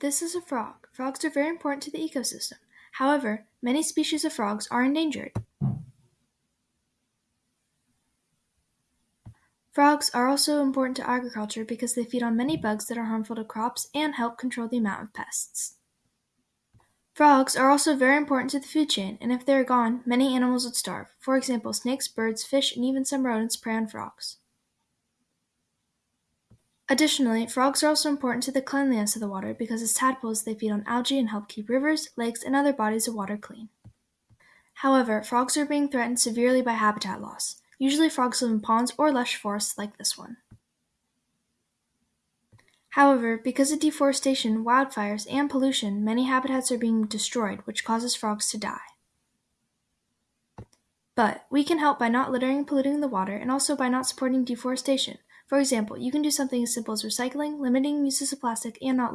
This is a frog. Frogs are very important to the ecosystem. However, many species of frogs are endangered. Frogs are also important to agriculture because they feed on many bugs that are harmful to crops and help control the amount of pests. Frogs are also very important to the food chain, and if they are gone, many animals would starve. For example, snakes, birds, fish, and even some rodents prey on frogs. Additionally, frogs are also important to the cleanliness of the water because as tadpoles they feed on algae and help keep rivers, lakes, and other bodies of water clean. However, frogs are being threatened severely by habitat loss. Usually frogs live in ponds or lush forests like this one. However, because of deforestation, wildfires, and pollution, many habitats are being destroyed, which causes frogs to die. But we can help by not littering and polluting the water and also by not supporting deforestation. For example, you can do something as simple as recycling, limiting uses of plastic, and not littering.